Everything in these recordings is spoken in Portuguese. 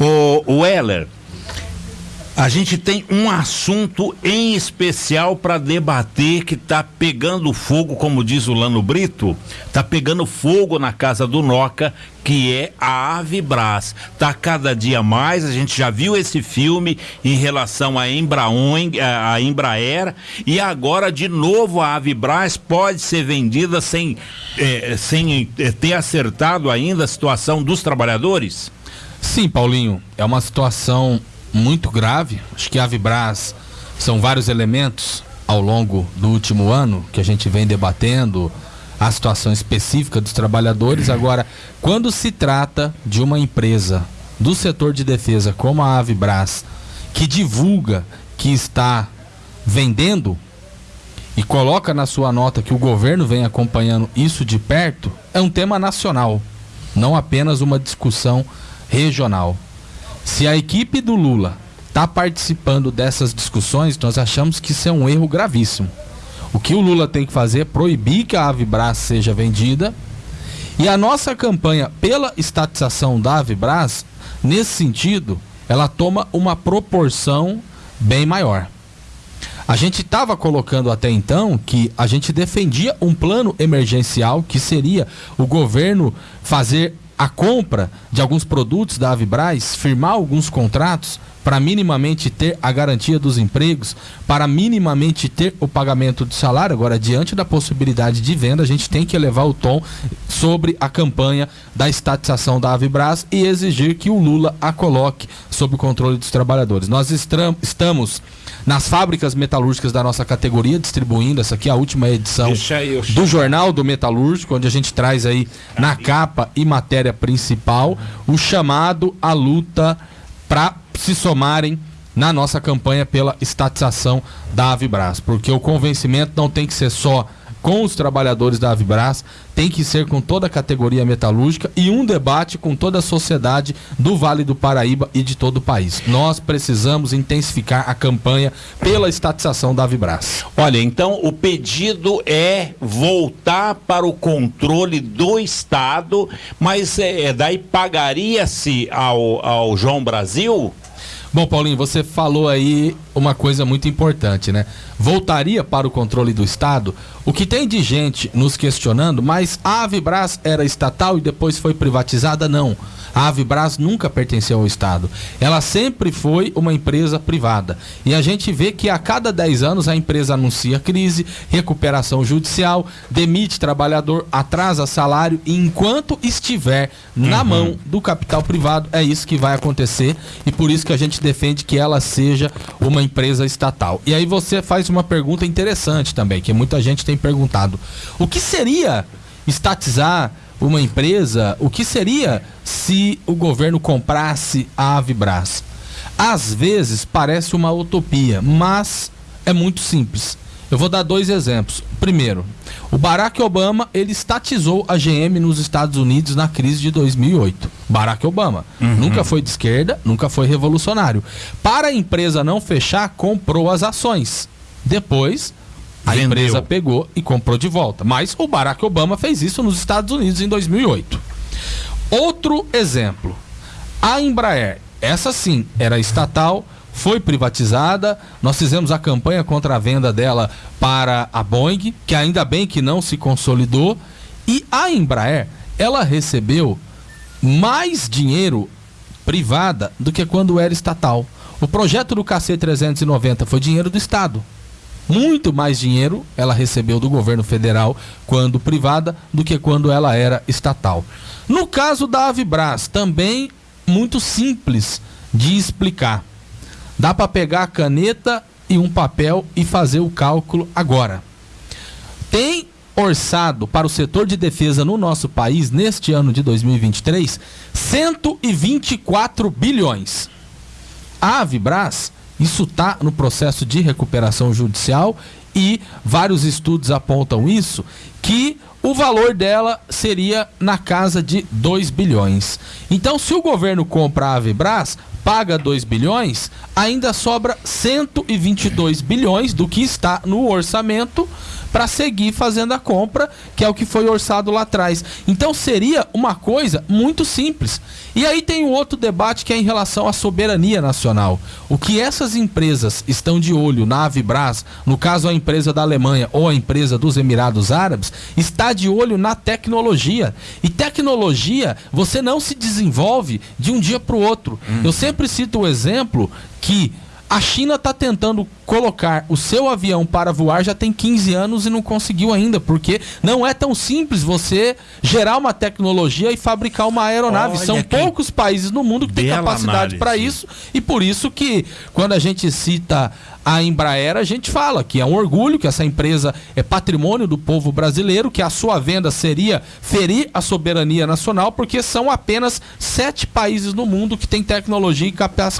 O, Weller, a gente tem um assunto em especial para debater que está pegando fogo, como diz o Lano Brito, está pegando fogo na casa do Noca, que é a Avibras. Tá cada dia mais, a gente já viu esse filme em relação a Embraon, a Embraer, e agora de novo a Avibras pode ser vendida sem, eh, sem eh, ter acertado ainda a situação dos trabalhadores? Sim, Paulinho, é uma situação muito grave. Acho que a Vibras são vários elementos ao longo do último ano que a gente vem debatendo a situação específica dos trabalhadores. Agora, quando se trata de uma empresa do setor de defesa como a Avibras, que divulga que está vendendo e coloca na sua nota que o governo vem acompanhando isso de perto, é um tema nacional, não apenas uma discussão regional. Se a equipe do Lula está participando dessas discussões, nós achamos que isso é um erro gravíssimo. O que o Lula tem que fazer é proibir que a Avibras seja vendida. E a nossa campanha pela estatização da Avibras, nesse sentido, ela toma uma proporção bem maior. A gente estava colocando até então que a gente defendia um plano emergencial que seria o governo fazer a compra de alguns produtos da Avibraz, firmar alguns contratos para minimamente ter a garantia dos empregos, para minimamente ter o pagamento de salário. Agora, diante da possibilidade de venda, a gente tem que elevar o tom sobre a campanha da estatização da Avibraz e exigir que o Lula a coloque sob o controle dos trabalhadores. Nós estamos nas fábricas metalúrgicas da nossa categoria, distribuindo. Essa aqui, a última edição do Jornal do Metalúrgico, onde a gente traz aí na capa e matéria principal o chamado à luta para se somarem na nossa campanha pela estatização da Avibras, porque o convencimento não tem que ser só com os trabalhadores da Avibras, tem que ser com toda a categoria metalúrgica e um debate com toda a sociedade do Vale do Paraíba e de todo o país. Nós precisamos intensificar a campanha pela estatização da Avibras. Olha, então o pedido é voltar para o controle do Estado, mas é, é daí pagaria-se ao, ao João Brasil? Bom, Paulinho, você falou aí uma coisa muito importante, né? Voltaria para o controle do Estado. O que tem de gente nos questionando, mas a Avibras era estatal e depois foi privatizada? Não. A Avibras nunca pertenceu ao Estado. Ela sempre foi uma empresa privada. E a gente vê que a cada 10 anos a empresa anuncia crise, recuperação judicial, demite trabalhador, atrasa salário e enquanto estiver na uhum. mão do capital privado, é isso que vai acontecer e por isso que a gente defende que ela seja uma empresa estatal. E aí você faz uma pergunta interessante também, que muita gente tem perguntado. O que seria estatizar uma empresa, o que seria se o governo comprasse a Avibras? Às vezes parece uma utopia, mas é muito simples. Eu vou dar dois exemplos. Primeiro, o Barack Obama ele estatizou a GM nos Estados Unidos na crise de 2008. Barack Obama uhum. nunca foi de esquerda, nunca foi revolucionário. Para a empresa não fechar, comprou as ações. Depois a Vendeu. empresa pegou e comprou de volta. Mas o Barack Obama fez isso nos Estados Unidos em 2008. Outro exemplo. A Embraer, essa sim, era estatal, foi privatizada. Nós fizemos a campanha contra a venda dela para a Boeing, que ainda bem que não se consolidou. E a Embraer, ela recebeu mais dinheiro privada do que quando era estatal. O projeto do KC390 foi dinheiro do Estado. Muito mais dinheiro ela recebeu do governo federal quando privada do que quando ela era estatal. No caso da Avibras, também muito simples de explicar. Dá para pegar a caneta e um papel e fazer o cálculo agora. Tem orçado para o setor de defesa no nosso país neste ano de 2023 124 bilhões. A Avibras isso está no processo de recuperação judicial e vários estudos apontam isso, que o valor dela seria na casa de 2 bilhões. Então, se o governo compra a Avibras, paga 2 bilhões, ainda sobra 122 bilhões do que está no orçamento para seguir fazendo a compra, que é o que foi orçado lá atrás. Então seria uma coisa muito simples. E aí tem um outro debate que é em relação à soberania nacional. O que essas empresas estão de olho na Avibras, no caso a empresa da Alemanha ou a empresa dos Emirados Árabes, está de olho na tecnologia. E tecnologia você não se desenvolve de um dia para o outro. Hum. Eu sempre cito o exemplo que a China está tentando colocar o seu avião para voar já tem 15 anos e não conseguiu ainda, porque não é tão simples você gerar uma tecnologia e fabricar uma aeronave. Olha São poucos países no mundo que têm capacidade para isso e por isso que quando a gente cita a Embraer, a gente fala que é um orgulho, que essa empresa é patrimônio do povo brasileiro, que a sua venda seria ferir a soberania nacional, porque são apenas sete países no mundo que têm tecnologia e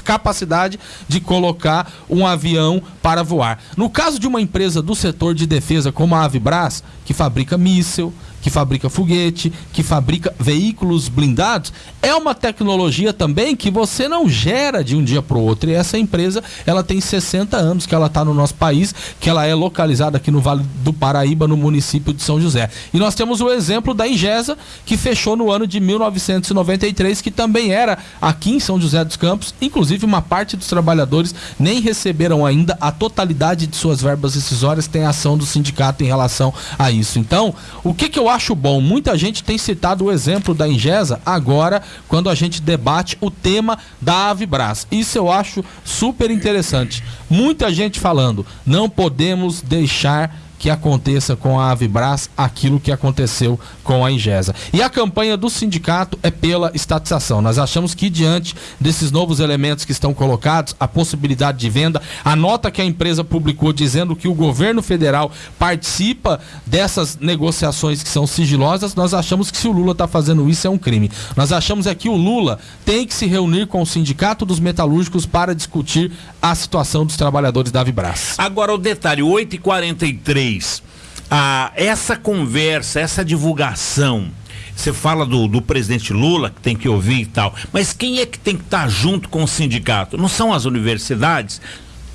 capacidade de colocar um avião para voar. No caso de uma empresa do setor de defesa como a Avibras, que fabrica míssil, que fabrica foguete, que fabrica veículos blindados, é uma tecnologia também que você não gera de um dia para o outro. E essa empresa, ela tem 60 anos que ela está no nosso país, que ela é localizada aqui no Vale do Paraíba, no município de São José. E nós temos o exemplo da Ingesa, que fechou no ano de 1993, que também era aqui em São José dos Campos. Inclusive, uma parte dos trabalhadores nem receberam ainda a totalidade de suas verbas decisórias, tem ação do sindicato em relação a isso. Então, o que, que eu acho bom, muita gente tem citado o exemplo da Ingesa agora, quando a gente debate o tema da Avibras. Isso eu acho super interessante. Muita gente falando, não podemos deixar que aconteça com a Avibras aquilo que aconteceu com a Ingesa. E a campanha do sindicato é pela estatização. Nós achamos que diante desses novos elementos que estão colocados, a possibilidade de venda, a nota que a empresa publicou dizendo que o governo federal participa dessas negociações que são sigilosas, nós achamos que se o Lula está fazendo isso é um crime. Nós achamos é que o Lula tem que se reunir com o sindicato dos metalúrgicos para discutir a situação dos trabalhadores da Avibras. Agora o detalhe, 8h43 vocês, ah, essa conversa, essa divulgação, você fala do, do, presidente Lula, que tem que ouvir e tal, mas quem é que tem que estar junto com o sindicato? Não são as universidades?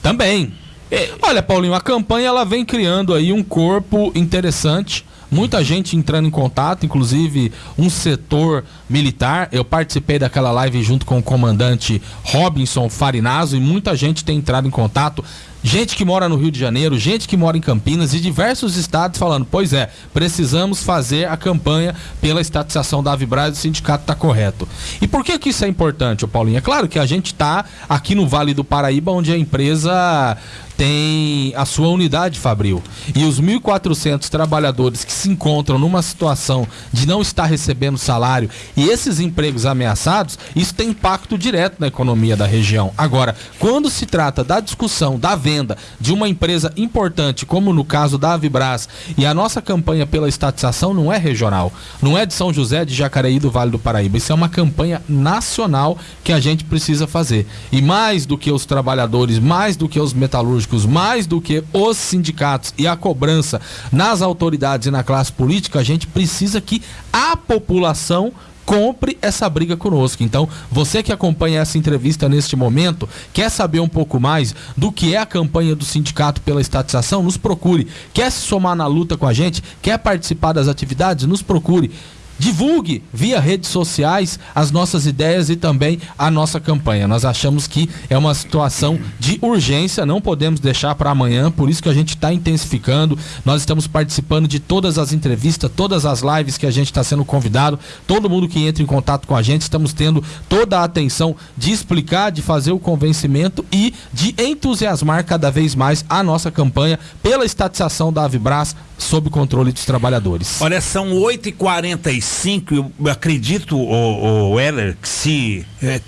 Também. É... Olha, Paulinho, a campanha ela vem criando aí um corpo interessante. Muita gente entrando em contato, inclusive um setor militar. Eu participei daquela live junto com o comandante Robinson Farinazo e muita gente tem entrado em contato gente que mora no Rio de Janeiro, gente que mora em Campinas e diversos estados falando: pois é, precisamos fazer a campanha pela estatização da Avibraz o sindicato está correto. E por que, que isso é importante, Paulinho? É claro que a gente está aqui no Vale do Paraíba, onde a empresa tem a sua unidade fabril. E os 1.400 trabalhadores que se encontram numa situação de não estar recebendo salário e esses empregos ameaçados, isso tem impacto direto na economia da região. Agora, quando se trata da discussão da venda de uma empresa importante, como no caso da Avibras, e a nossa campanha pela estatização não é regional, não é de São José, de Jacareí, do Vale do Paraíba. Isso é uma campanha nacional que a gente precisa fazer. E mais do que os trabalhadores, mais do que os metalúrgicos, mais do que os sindicatos e a cobrança nas autoridades e na classe política, a gente precisa que a população compre essa briga conosco. Então, você que acompanha essa entrevista neste momento, quer saber um pouco mais do que é a campanha do sindicato pela estatização, nos procure. Quer se somar na luta com a gente? Quer participar das atividades? Nos procure. Divulgue via redes sociais as nossas ideias e também a nossa campanha. Nós achamos que é uma situação de urgência, não podemos deixar para amanhã, por isso que a gente está intensificando. Nós estamos participando de todas as entrevistas, todas as lives que a gente está sendo convidado. Todo mundo que entra em contato com a gente, estamos tendo toda a atenção de explicar, de fazer o convencimento e de entusiasmar cada vez mais a nossa campanha pela estatização da Avibras sob controle dos trabalhadores. Olha, são 8h45, eu acredito, o, o Heller, que se é,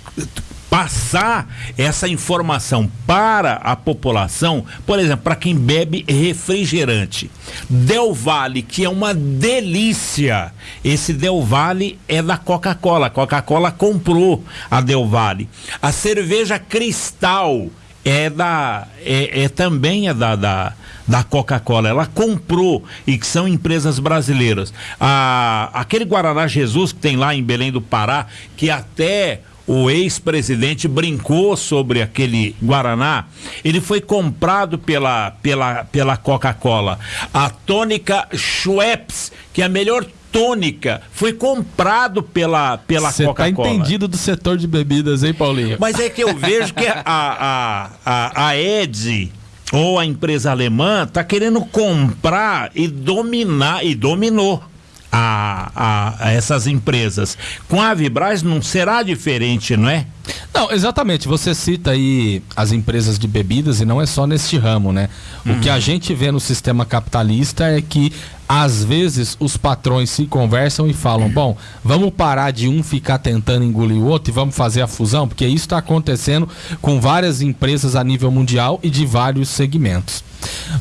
passar essa informação para a população, por exemplo, para quem bebe refrigerante. Del Valle, que é uma delícia. Esse Del Valle é da Coca-Cola. Coca-Cola comprou a Del Valle. A cerveja Cristal é da é, é também é da, da, da Coca-Cola. Ela comprou e que são empresas brasileiras. A, aquele Guaraná Jesus que tem lá em Belém do Pará, que até o ex-presidente brincou sobre aquele Guaraná, ele foi comprado pela, pela, pela Coca-Cola. A tônica Schweppes, que é a melhor tônica foi comprado pela, pela Você tá Coca-Cola. tá entendido do setor de bebidas, hein, Paulinho? Mas é que eu vejo que a, a, a, a Ed ou a empresa alemã tá querendo comprar e dominar, e dominou. A, a, a, essas empresas. Com a Vibraz não será diferente, não é? Não, exatamente. Você cita aí as empresas de bebidas e não é só neste ramo, né? O que a uhum. gente vê no sistema capitalista é que às vezes os patrões se conversam e falam: bom, vamos parar de um ficar tentando engolir o outro e vamos fazer a fusão, porque isso está acontecendo com várias empresas a nível mundial e de vários segmentos.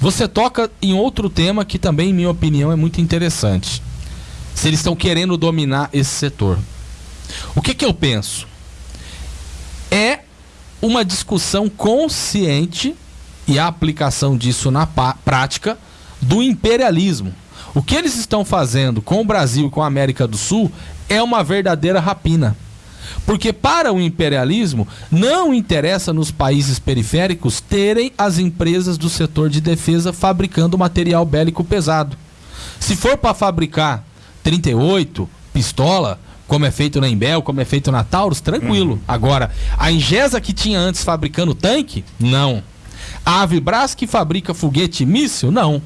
Você toca em outro tema que também, em minha opinião, é muito interessante. Se eles estão querendo dominar esse setor. O que, que eu penso? É uma discussão consciente e a aplicação disso na prática do imperialismo. O que eles estão fazendo com o Brasil e com a América do Sul é uma verdadeira rapina. Porque para o imperialismo não interessa nos países periféricos terem as empresas do setor de defesa fabricando material bélico pesado. Se for para fabricar 38, pistola, como é feito na Embel, como é feito na Taurus, tranquilo. Uhum. Agora, a Ingesa que tinha antes fabricando tanque, não. A Avibras que fabrica foguete e míssil, não.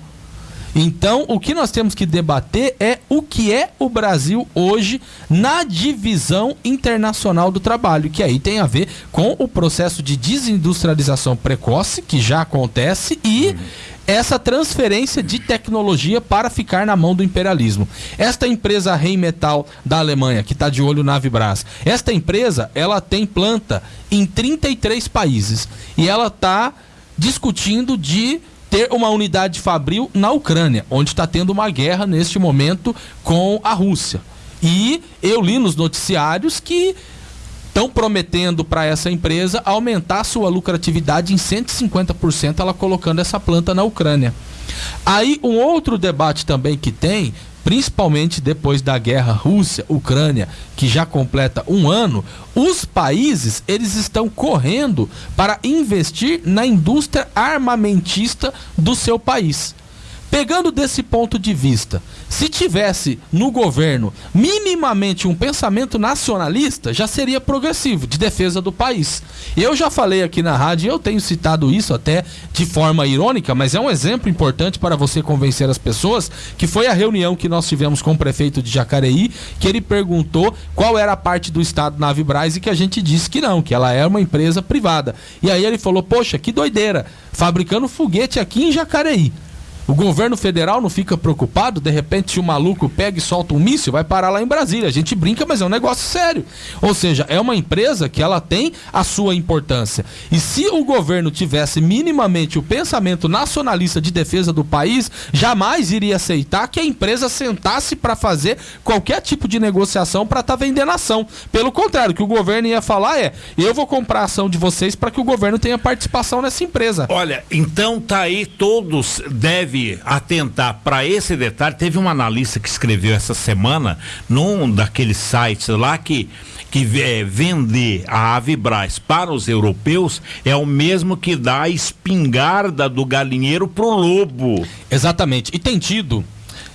Então, o que nós temos que debater é o que é o Brasil hoje na divisão internacional do trabalho, que aí tem a ver com o processo de desindustrialização precoce, que já acontece, e essa transferência de tecnologia para ficar na mão do imperialismo. Esta empresa Rheinmetall da Alemanha, que está de olho na Vibras, esta empresa ela tem planta em 33 países e ela está discutindo de ter uma unidade fabril na Ucrânia, onde está tendo uma guerra neste momento com a Rússia. E eu li nos noticiários que estão prometendo para essa empresa aumentar sua lucratividade em 150%, ela colocando essa planta na Ucrânia. Aí um outro debate também que tem principalmente depois da guerra Rússia-Ucrânia, que já completa um ano, os países eles estão correndo para investir na indústria armamentista do seu país. Pegando desse ponto de vista, se tivesse no governo minimamente um pensamento nacionalista, já seria progressivo, de defesa do país. Eu já falei aqui na rádio, eu tenho citado isso até de forma irônica, mas é um exemplo importante para você convencer as pessoas, que foi a reunião que nós tivemos com o prefeito de Jacareí, que ele perguntou qual era a parte do Estado na Avibraz e que a gente disse que não, que ela é uma empresa privada. E aí ele falou, poxa, que doideira, fabricando foguete aqui em Jacareí. O governo federal não fica preocupado, de repente, se o maluco pega e solta um míssil, vai parar lá em Brasília. A gente brinca, mas é um negócio sério. Ou seja, é uma empresa que ela tem a sua importância. E se o governo tivesse minimamente o pensamento nacionalista de defesa do país, jamais iria aceitar que a empresa sentasse para fazer qualquer tipo de negociação para estar tá vendendo ação. Pelo contrário, o que o governo ia falar é: eu vou comprar a ação de vocês para que o governo tenha participação nessa empresa. Olha, então tá aí, todos devem atentar para esse detalhe. Teve um analista que escreveu essa semana num daqueles sites lá que que é, vender a Avibraz para os europeus é o mesmo que dar a espingarda do galinheiro pro lobo. Exatamente. E tem tido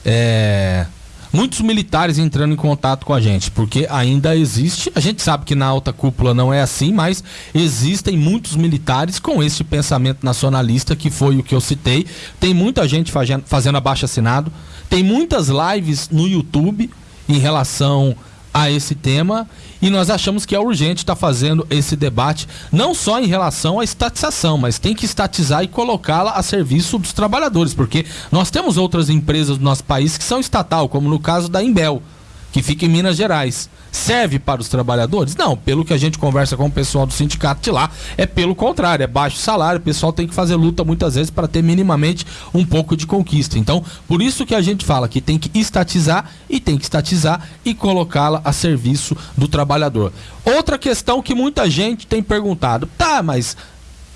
é, muitos militares entrando em contato com a gente, porque ainda existe, a gente sabe que na alta cúpula não é assim, mas existem muitos militares com esse pensamento nacionalista que foi o que eu citei. Tem muita gente fazendo, fazendo abaixo assinado, tem muitas lives no YouTube em relação a esse tema e nós achamos que é urgente estar tá fazendo esse debate, não só em relação à estatização, mas tem que estatizar e colocá-la a serviço dos trabalhadores, porque nós temos outras empresas do nosso país que são estatal, como no caso da Imbel, que fica em Minas Gerais serve para os trabalhadores? Não, pelo que a gente conversa com o pessoal do sindicato de lá, é pelo contrário, é baixo salário, o pessoal tem que fazer luta muitas vezes para ter minimamente um pouco de conquista. Então, por isso que a gente fala que tem que estatizar e tem que estatizar e colocá-la a serviço do trabalhador. Outra questão que muita gente tem perguntado, tá, mas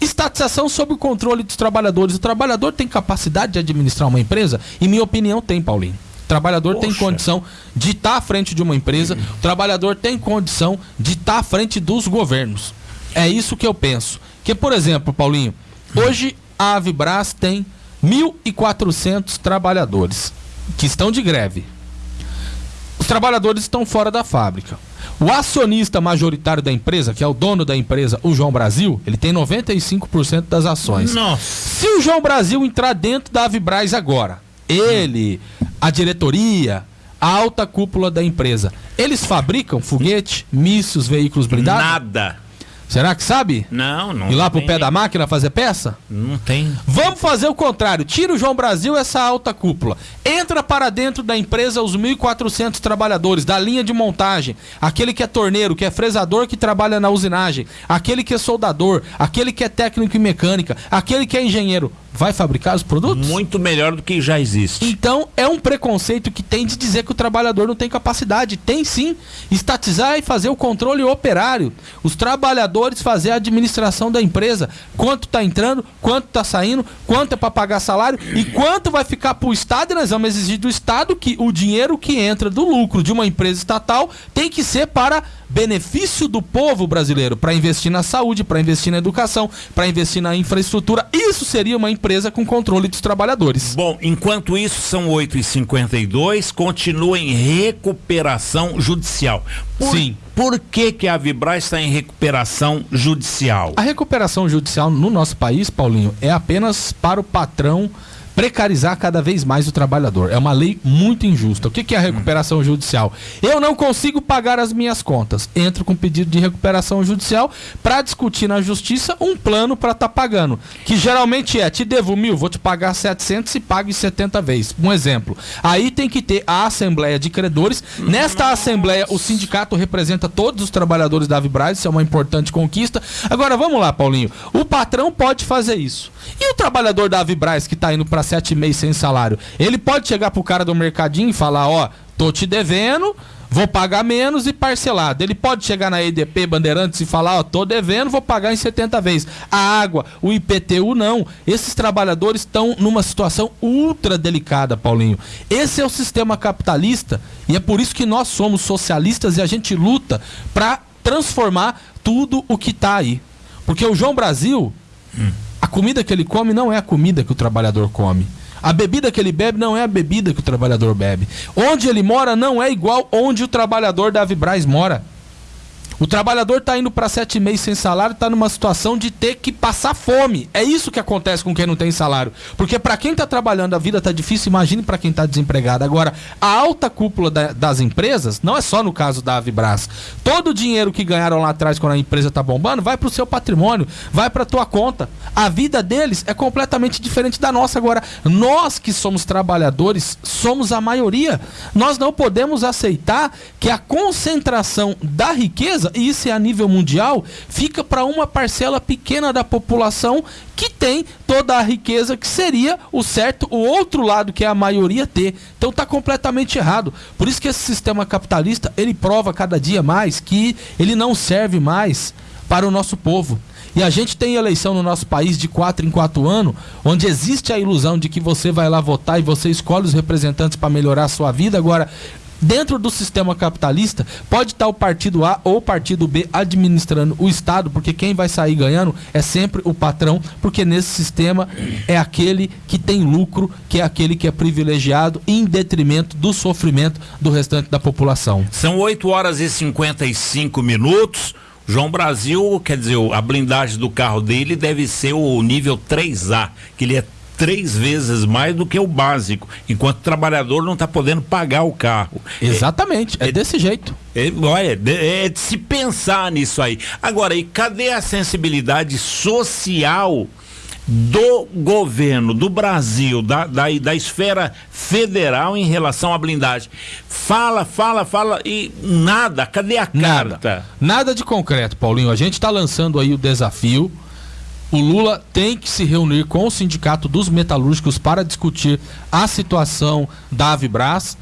Estatização sob o controle dos trabalhadores. O trabalhador tem capacidade de administrar uma empresa? Em minha opinião, tem, Paulinho. O trabalhador Poxa. tem condição de estar à frente de uma empresa, o trabalhador tem condição de estar à frente dos governos. É isso que eu penso. Que, por exemplo, Paulinho, hoje a Avibras tem 1.400 trabalhadores que estão de greve. Os trabalhadores estão fora da fábrica. O acionista majoritário da empresa, que é o dono da empresa, o João Brasil, ele tem 95% das ações. Nossa. Se o João Brasil entrar dentro da Avibraz agora, ele, a diretoria, a alta cúpula da empresa, eles fabricam foguete, mísseis, veículos blindados? Nada. Será que sabe? Não, não. Ir lá pro pé da máquina fazer peça? Não tem. Vamos fazer o contrário. Tira o João Brasil essa alta cúpula. Entra para dentro da empresa os 1.400 trabalhadores da linha de montagem. Aquele que é torneiro, que é fresador, que trabalha na usinagem. Aquele que é soldador. Aquele que é técnico em mecânica. Aquele que é engenheiro vai fabricar os produtos? Muito melhor do que já existe. Então, é um preconceito que tem de dizer que o trabalhador não tem capacidade. Tem sim. Estatizar e fazer o controle operário. Os trabalhadores fazer a administração da empresa. Quanto está entrando, quanto está saindo, quanto é para pagar salário e quanto vai ficar para o Estado. E nós vamos exigir do Estado que o dinheiro que entra do lucro de uma empresa estatal tem que ser para benefício do povo brasileiro, para investir na saúde, para investir na educação, para investir na infraestrutura. Isso seria uma empresa com controle dos trabalhadores. Bom, enquanto isso, são 8h52, continua em recuperação judicial. Por, Sim. Por que, que a Vibraz está em recuperação judicial? A recuperação judicial no nosso país, Paulinho, é apenas para o patrão precarizar cada vez mais o trabalhador. É uma lei muito injusta. O que é a recuperação judicial? Eu não consigo pagar as minhas contas. Entro com pedido de recuperação judicial para discutir na justiça um plano para estar tá pagando. Que geralmente é: te devo mil, vou te pagar 700 e pague 70 vezes. Um exemplo. Aí tem que ter a Assembleia de Credores. Nesta. Assembleia, o sindicato representa todos os trabalhadores da Vibraz. Isso é uma importante conquista. Agora, vamos lá, Paulinho. O patrão pode fazer isso. E o trabalhador da Vibraz que está indo para sete meses sem salário, ele pode chegar pro cara do mercadinho e falar, ó, tô te devendo, vou pagar menos e parcelado. Ele pode chegar na EDP Bandeirantes e falar, ó, tô devendo, vou pagar em 70 vezes. A água, o IPTU não. Esses trabalhadores estão numa situação ultra delicada, Paulinho. Esse é o sistema capitalista e é por isso que nós somos socialistas e a gente luta para transformar tudo o que tá aí. Porque o João Brasil, hum comida que ele come não é a comida que o trabalhador come. A bebida que ele bebe não é a bebida que o trabalhador bebe. Onde ele mora não é igual onde o trabalhador da Vibraz mora. O trabalhador está indo para sete meses sem salário, está numa situação de ter que passar fome. É isso que acontece com quem não tem salário. Porque para quem está trabalhando a vida está difícil, imagine para quem está desempregado. Agora, a alta cúpula da, das empresas, não é só no caso da Avibras. Todo o dinheiro que ganharam lá atrás quando a empresa está bombando vai para o seu patrimônio, vai para tua conta. A vida deles é completamente diferente da nossa. Agora, nós que somos trabalhadores, somos a maioria. Nós não podemos aceitar que a concentração da riqueza e isso é a nível mundial, fica para uma parcela pequena da população que tem toda a riqueza que seria o certo, o outro lado que é a maioria ter. Então está completamente errado. Por isso que esse sistema capitalista, ele prova cada dia mais que ele não serve mais para o nosso povo. E a gente tem eleição no nosso país de quatro em quatro anos, onde existe a ilusão de que você vai lá votar e você escolhe os representantes para melhorar a sua vida. Agora, dentro do sistema capitalista, pode estar o partido A ou o partido B administrando o Estado, porque quem vai sair ganhando é sempre o patrão, porque nesse sistema é aquele que tem lucro, que é aquele que é privilegiado, em detrimento do sofrimento do restante da população. São 8 horas e 55 minutos. João Brasil, quer dizer, a blindagem do carro dele deve ser o nível 3A, que ele é três vezes mais do que o básico, enquanto o trabalhador não está podendo pagar o carro. Exatamente, é, é desse jeito. É, olha, é de se pensar nisso aí. Agora, e cadê a sensibilidade social do governo do Brasil, da, da, da esfera federal em relação à blindagem? Fala, fala, fala e nada. Cadê a carta? Nada, nada de concreto, Paulinho. A gente está lançando aí o desafio o Lula tem que se reunir com o Sindicato dos Metalúrgicos para discutir a situação da Avibras.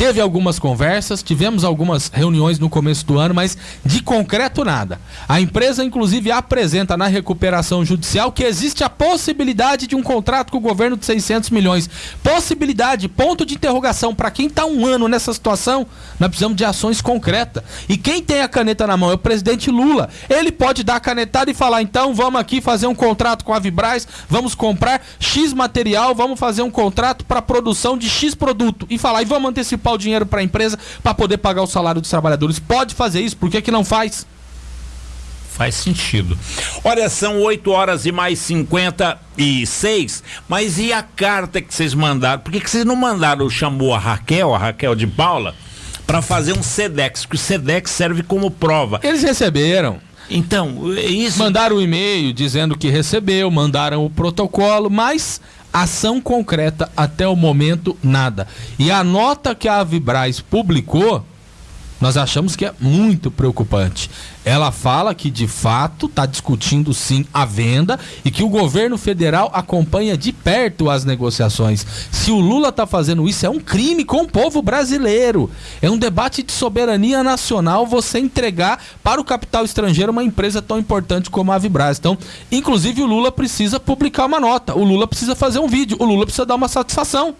Teve algumas conversas, tivemos algumas reuniões no começo do ano, mas de concreto nada. A empresa, inclusive, apresenta na recuperação judicial que existe a possibilidade de um contrato com o governo de 600 milhões. Possibilidade, ponto de interrogação. Para quem está um ano nessa situação, nós precisamos de ações concretas. E quem tem a caneta na mão é o presidente Lula. Ele pode dar a canetada e falar: então vamos aqui fazer um contrato com a Vibraz, vamos comprar X material, vamos fazer um contrato para produção de X produto. E falar: e vamos antecipar o dinheiro para a empresa para poder pagar o salário dos trabalhadores. Pode fazer isso, por que, que não faz? Faz sentido. Olha, são 8 horas e mais 56, mas e a carta que vocês mandaram? Por que, que vocês não mandaram, chamou a Raquel, a Raquel de Paula, para fazer um SEDEX, que o SEDEX serve como prova. Eles receberam. Então, isso. Mandaram o um e-mail dizendo que recebeu, mandaram o protocolo, mas ação concreta até o momento nada. E a nota que a Vibraz publicou nós achamos que é muito preocupante. Ela fala que de fato está discutindo sim a venda e que o governo federal acompanha de perto as negociações. Se o Lula está fazendo isso, é um crime com o povo brasileiro. É um debate de soberania nacional você entregar para o capital estrangeiro uma empresa tão importante como a Vibraz. Então, inclusive, o Lula precisa publicar uma nota, o Lula precisa fazer um vídeo, o Lula precisa dar uma satisfação.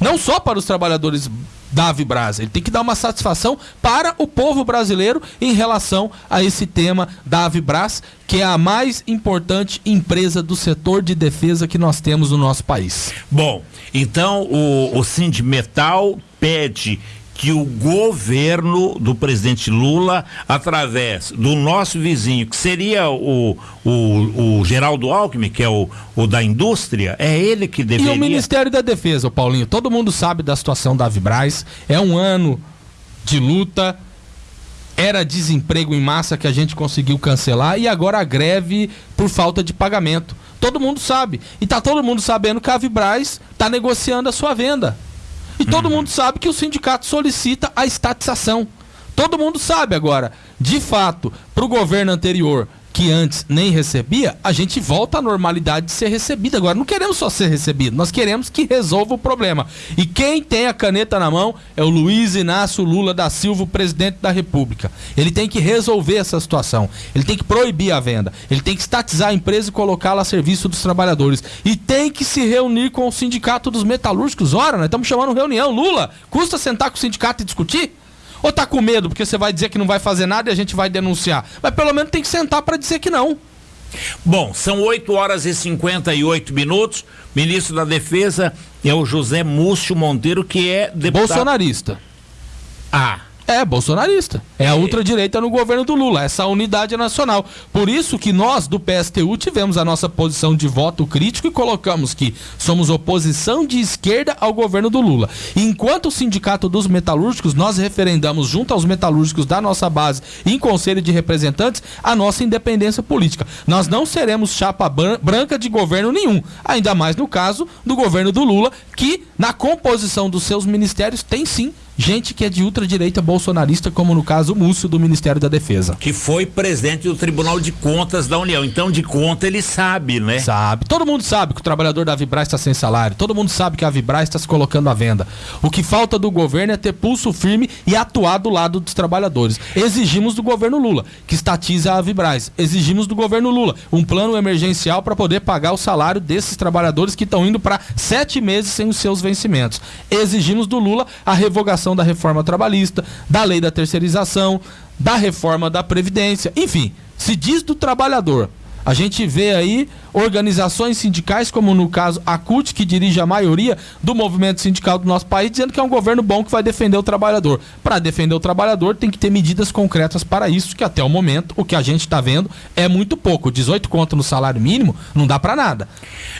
Não só para os trabalhadores da Vibras. Ele tem que dar uma satisfação para o povo brasileiro em relação a esse tema da Vibras, que é a mais importante empresa do setor de defesa que nós temos no nosso país. Bom, então o, o Sindimetal pede que o governo do presidente Lula, através do nosso vizinho, que seria o, o, o Geraldo Alckmin, que é o, o da indústria, é ele que deveria. E o Ministério da Defesa, Paulinho, todo mundo sabe da situação da Vibraz, é um ano de luta. Era desemprego em massa que a gente conseguiu cancelar e agora a greve por falta de pagamento. Todo mundo sabe. E tá todo mundo sabendo que a Vibraz está negociando a sua venda. E todo uhum. mundo sabe que o sindicato solicita a estatização. Todo mundo sabe agora. De fato, para o governo anterior, que antes nem recebia, a gente volta à normalidade de ser recebido. Agora, não queremos só ser recebido, nós queremos que resolva o problema. E quem tem a caneta na mão é o Luiz Inácio Lula da Silva, presidente da República. Ele tem que resolver essa situação. Ele tem que proibir a venda. Ele tem que estatizar a empresa e colocá-la a serviço dos trabalhadores. E tem que se reunir com o sindicato dos metalúrgicos. Ora, nós estamos chamando reunião. Lula, custa sentar com o sindicato e discutir? Ou tá com medo porque você vai dizer que não vai fazer nada e a gente vai denunciar? Mas pelo menos tem que sentar para dizer que não. Bom, são 8 horas e 58 minutos. Ministro da Defesa é o José Múcio Monteiro, que é deputado. Bolsonarista. Ah, é, bolsonarista. É a ultradireita no governo do Lula, essa unidade nacional. Por isso que nós, do PSTU, tivemos a nossa posição de voto crítico e colocamos que somos oposição de esquerda ao governo do Lula. Enquanto o Sindicato dos Metalúrgicos, nós referendamos junto aos metalúrgicos da nossa base em Conselho de Representantes a nossa independência política. Nós não seremos chapa branca de governo nenhum, ainda mais no caso do governo do Lula, que na composição dos seus ministérios tem sim gente que é de ultradireita bolsonarista, como no caso o Múcio do Ministério da Defesa. Que foi presidente do Tribunal de Contas da União. Então, de conta, ele sabe, né? Sabe. Todo mundo sabe que o trabalhador da Vibraz está sem salário. Todo mundo sabe que a Vibraz está se colocando à venda. O que falta do governo é ter pulso firme e atuar do lado dos trabalhadores. Exigimos do governo Lula que estatize a Vibraz. Exigimos do governo Lula um plano emergencial para poder pagar o salário desses trabalhadores que estão indo para sete meses sem os seus vencimentos. Exigimos do Lula a revogação da reforma trabalhista, da lei da terceirização, da reforma da Previdência, enfim, se diz do trabalhador. A gente vê aí organizações sindicais, como no caso a CUT, que dirige a maioria do movimento sindical do nosso país, dizendo que é um governo bom que vai defender o trabalhador. Para defender o trabalhador, tem que ter medidas concretas para isso, que até o momento o que a gente está vendo é muito pouco. 18 conto no salário mínimo não dá para nada.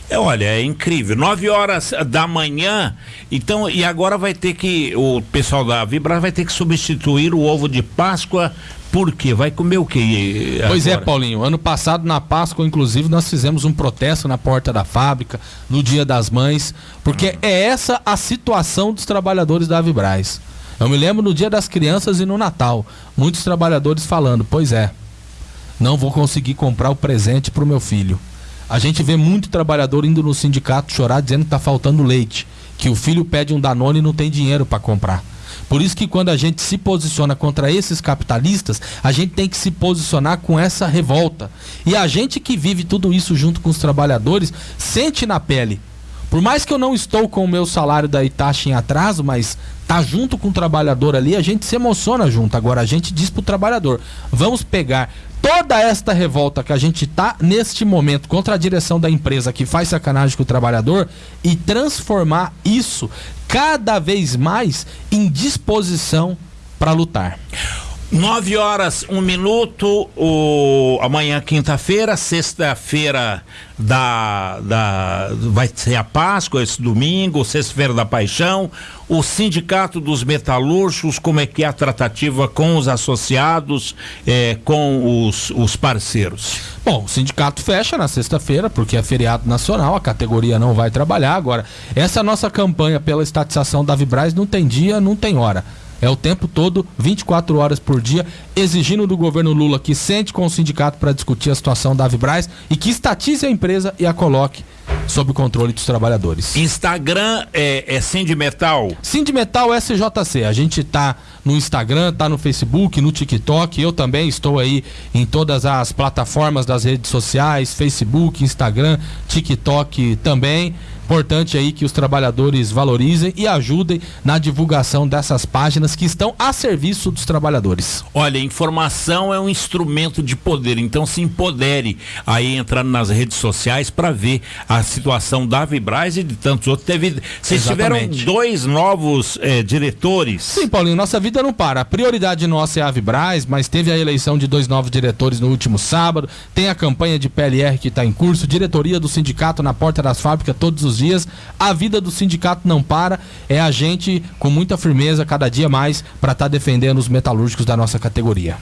É, olha, é incrível. 9 horas da manhã, então, e agora vai ter que, o pessoal da Vibra vai ter que substituir o ovo de Páscoa por quê? Vai comer o quê? Agora? Pois é, Paulinho. Ano passado, na Páscoa, inclusive, nós fizemos um protesto na porta da fábrica, no Dia das Mães, porque é essa a situação dos trabalhadores da Vibraz. Eu me lembro no Dia das Crianças e no Natal, muitos trabalhadores falando: Pois é, não vou conseguir comprar o presente para o meu filho. A gente vê muito trabalhador indo no sindicato chorar dizendo que está faltando leite que o filho pede um Danone e não tem dinheiro para comprar. Por isso que quando a gente se posiciona contra esses capitalistas, a gente tem que se posicionar com essa revolta. E a gente que vive tudo isso junto com os trabalhadores, sente na pele. Por mais que eu não estou com o meu salário da Itachi em atraso, mas tá junto com o trabalhador ali, a gente se emociona junto. Agora a gente diz pro trabalhador: vamos pegar toda esta revolta que a gente tá neste momento contra a direção da empresa que faz sacanagem com o trabalhador e transformar isso cada vez mais em disposição para lutar. 9 horas, um minuto, o, amanhã quinta-feira, sexta-feira da, da vai ser a Páscoa, esse domingo, sexta-feira da Paixão, o Sindicato dos Metalúrgicos, como é que é a tratativa com os associados, é, com os, os parceiros? Bom, o sindicato fecha na sexta-feira, porque é feriado nacional, a categoria não vai trabalhar. Agora, essa nossa campanha pela estatização da Vibraz não tem dia, não tem hora. É o tempo todo, 24 horas por dia, exigindo do governo Lula que sente com o sindicato para discutir a situação da Avibraz e que estatize a empresa e a coloque sob o controle dos trabalhadores. Instagram é, é Sindimetal? Sindimetal SJC. A gente tá no Instagram, tá no Facebook, no TikTok. Eu também estou aí em todas as plataformas das redes sociais, Facebook, Instagram, TikTok também. Importante aí que os trabalhadores valorizem e ajudem na divulgação dessas páginas que estão a serviço dos trabalhadores. Olha, informação é um instrumento de poder, então se empodere aí entrando nas redes sociais para ver a situação da Vibraz e de tantos outros. Teve, vocês Exatamente. tiveram dois novos eh, diretores. Sim, Paulinho, nossa vida não para. A prioridade nossa é a Vibraz, mas teve a eleição de dois novos diretores no último sábado, tem a campanha de PLR que está em curso, diretoria do sindicato na porta das fábricas todos dias. A vida do sindicato não para. É a gente com muita firmeza, cada dia mais, para estar tá defendendo os metalúrgicos da nossa categoria.